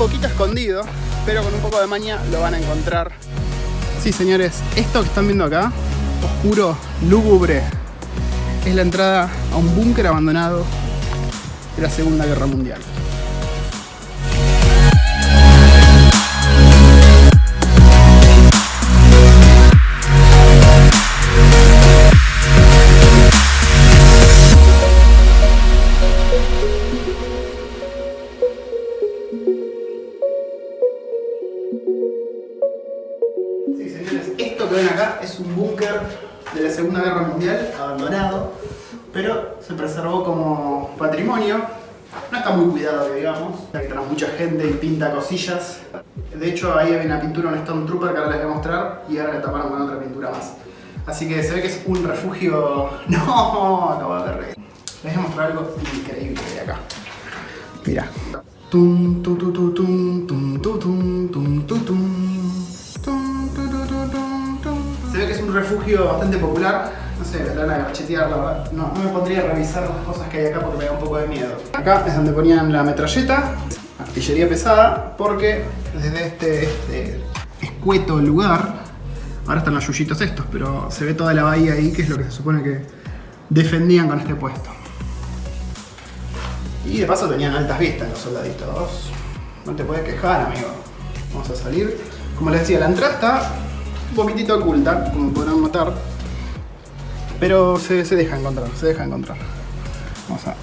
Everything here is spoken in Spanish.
poquito escondido, pero con un poco de maña lo van a encontrar. Sí, señores, esto que están viendo acá, oscuro, lúgubre, es la entrada a un búnker abandonado de la Segunda Guerra Mundial. Un búnker de la Segunda Guerra Mundial, abandonado, pero se preservó como patrimonio. No está muy cuidado, digamos, ya que tenemos mucha gente y pinta cosillas. De hecho, ahí hay una pintura, un Stone Trooper que ahora les voy a mostrar y ahora la taparon con otra pintura más. Así que se ve que es un refugio... ¡No! Acabo de ver. Les voy a mostrar algo increíble de acá. Mira. Tum, tum, tum, tum, tum, tum, tum, tum, tum, un refugio bastante popular. No sé, vendrán a gachetear, la verdad. No, no me pondría a revisar las cosas que hay acá porque me da un poco de miedo. Acá es donde ponían la metralleta, artillería pesada, porque desde este, este escueto lugar, ahora están los yuyitos estos, pero se ve toda la bahía ahí, que es lo que se supone que defendían con este puesto. Y de paso tenían altas vistas los soldaditos. No te puedes quejar, amigo. Vamos a salir. Como les decía, la entrada está un poquitito oculta, como podrán notar. Pero se, deja encontrar, se deja encontrar. Vamos a...